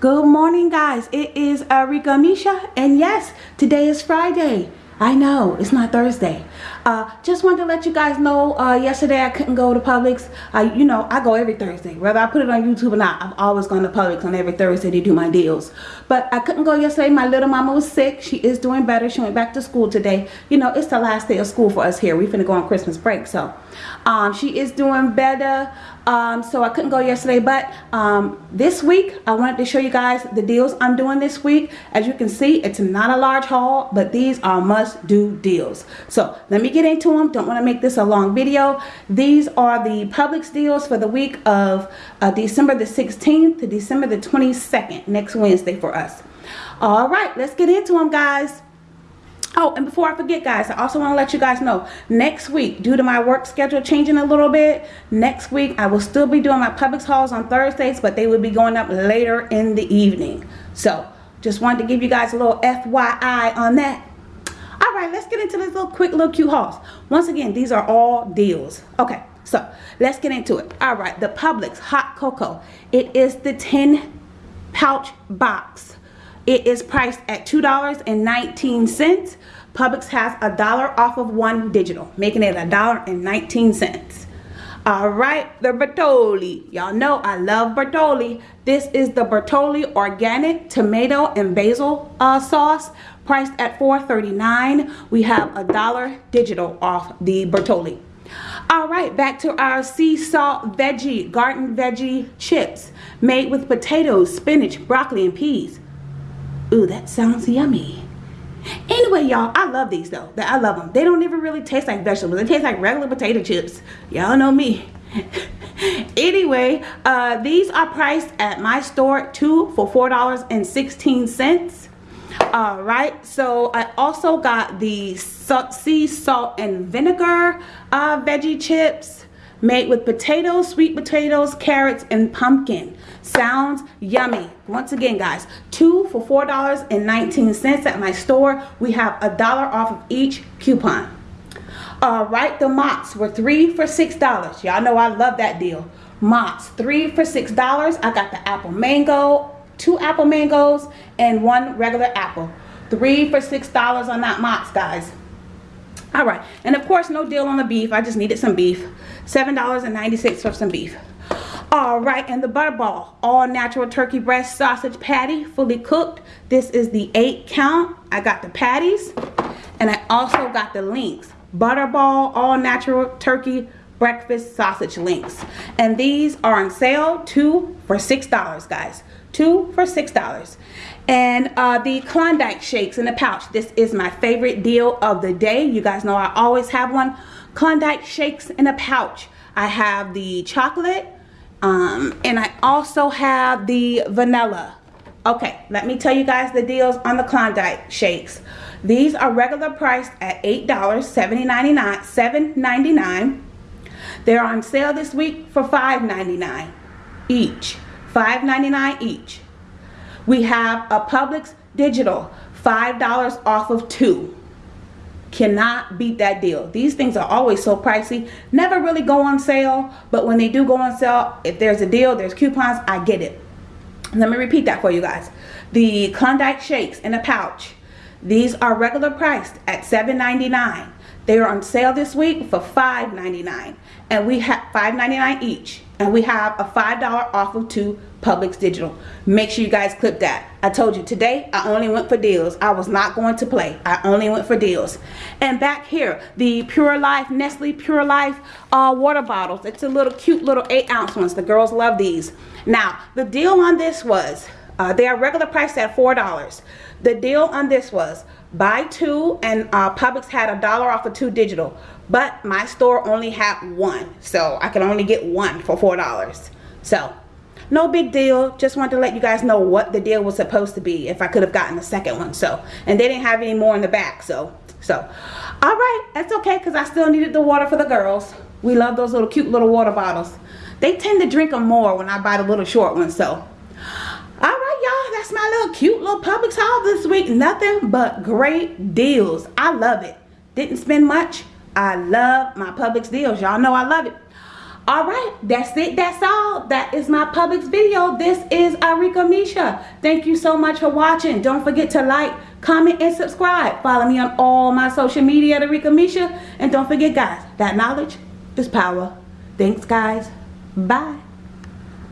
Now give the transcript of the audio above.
guys. It is Arika Misha and yes today is Friday. I know it's not Thursday. Uh, just wanted to let you guys know uh, yesterday I couldn't go to Publix. You know I go every Thursday. Whether I put it on YouTube or not I've always gone to Publix on every Thursday to do my deals. But I couldn't go yesterday. My little mama was sick. She is doing better. She went back to school today. You know it's the last day of school for us here. We finna go on Christmas break so um, she is doing better. Um, so I couldn't go yesterday but um, this week I wanted to show you guys the deals I'm doing this week. As you can see it's not a large haul but these are must do deals. So let me get into them don't want to make this a long video. These are the Publix deals for the week of uh, December the 16th to December the 22nd next Wednesday for us. All right let's get into them guys Oh, and before I forget, guys, I also want to let you guys know, next week, due to my work schedule changing a little bit, next week I will still be doing my Publix hauls on Thursdays, but they will be going up later in the evening. So, just wanted to give you guys a little FYI on that. All right, let's get into this little quick little cute hauls. Once again, these are all deals. Okay, so let's get into it. All right, the Publix Hot Cocoa. It is the 10 pouch box it is priced at $2.19. Publix has a dollar off of one digital, making it a dollar and 19 cents. All right, the Bertolli. Y'all know I love Bertolli. This is the Bertolli Organic Tomato and Basil uh, Sauce, priced at $4.39. We have a dollar digital off the Bertolli. All right, back to our sea salt veggie, garden veggie chips, made with potatoes, spinach, broccoli, and peas. Ooh, that sounds yummy. Anyway, y'all, I love these though. I love them. They don't even really taste like vegetables. They taste like regular potato chips. Y'all know me. anyway, uh, these are priced at my store two for $4.16. All right, so I also got the sea salt and vinegar uh, veggie chips made with potatoes, sweet potatoes, carrots, and pumpkin. Sounds yummy. Once again, guys, two for $4.19 at my store. We have a dollar off of each coupon. All right, the Mott's were three for $6. Y'all know I love that deal. Mott's, three for $6. I got the apple mango, two apple mangoes, and one regular apple. Three for $6 on that Mott's, guys all right. And of course no deal on the beef. I just needed some beef. seven dollars and 96 for some beef. All right. And the butterball all natural turkey breast sausage patty fully cooked. This is the eight count. I got the patties and i also got the links. Butterball all natural turkey breakfast sausage links. And these are on sale two for six dollars guys. Two for six dollars. And uh, the Klondike shakes in a pouch. This is my favorite deal of the day. You guys know I always have one. Klondike shakes in a pouch. I have the chocolate um, and I also have the vanilla. Okay let me tell you guys the deals on the Klondike shakes. These are regular priced at eight dollars seventy ninety nine seven ninety nine they're on sale this week for $5.99 each $5.99 each. We have a Publix digital, $5 off of two. Cannot beat that deal. These things are always so pricey. Never really go on sale, but when they do go on sale, if there's a deal, there's coupons, I get it. Let me repeat that for you guys. The Klondike Shakes in a pouch. These are regular priced at $7.99. They are on sale this week for $5.99 and we have $5.99 each and we have a $5 off of two Publix Digital. Make sure you guys clip that. I told you today I only went for deals. I was not going to play. I only went for deals. And back here, the Pure Life, Nestle Pure Life uh, water bottles. It's a little cute little 8 ounce ones. The girls love these. Now, the deal on this was, uh, they are regular price at $4. The deal on this was buy two and uh, Publix had a dollar off of two digital but my store only had one so I could only get one for four dollars. So no big deal. Just wanted to let you guys know what the deal was supposed to be if I could have gotten the second one so. And they didn't have any more in the back so so. All right that's okay because I still needed the water for the girls. We love those little cute little water bottles. They tend to drink them more when I buy the little short ones so my little cute little Publix haul this week. Nothing but great deals. I love it. Didn't spend much. I love my Publix deals. Y'all know i love it. All right that's it. That's all. That is my Publix video. This is Arika Misha. Thank you so much for watching. Don't forget to like comment and subscribe. Follow me on all my social media at Arika Misha. And don't forget guys that knowledge is power. Thanks guys. Bye